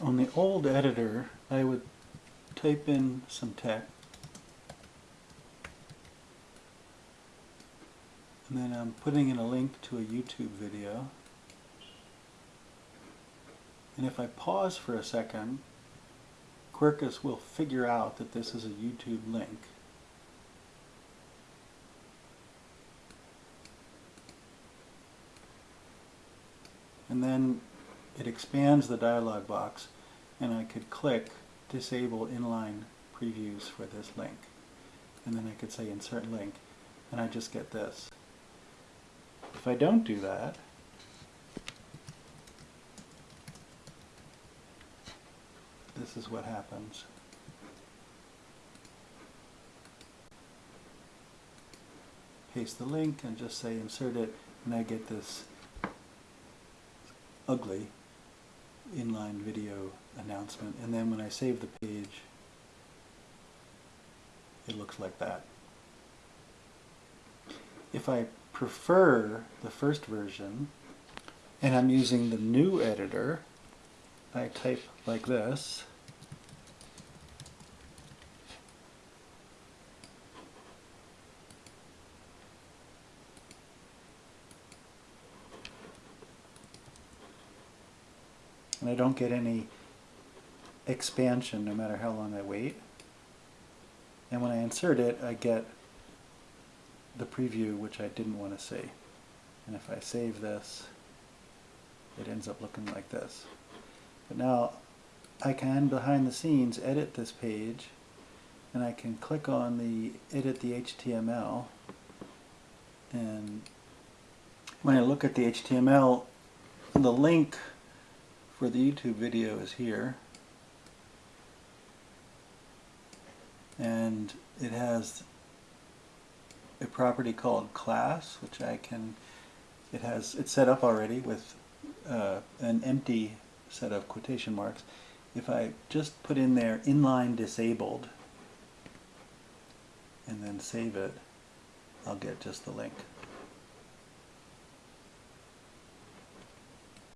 On the old editor, I would type in some text. And then I'm putting in a link to a YouTube video. And if I pause for a second Quirkus will figure out that this is a YouTube link. And then it expands the dialog box and I could click disable inline previews for this link and then I could say insert link and I just get this. If I don't do that this is what happens. Paste the link and just say insert it and I get this ugly inline video announcement and then when I save the page it looks like that. If I prefer the first version and I'm using the new editor I type like this and I don't get any expansion no matter how long I wait. And when I insert it, I get the preview which I didn't want to see. And if I save this, it ends up looking like this. But now I can, behind the scenes, edit this page and I can click on the edit the HTML and when I look at the HTML, the link for the YouTube video is here. And it has a property called class which I can it has it's set up already with uh, an empty set of quotation marks. If I just put in there inline disabled and then save it I'll get just the link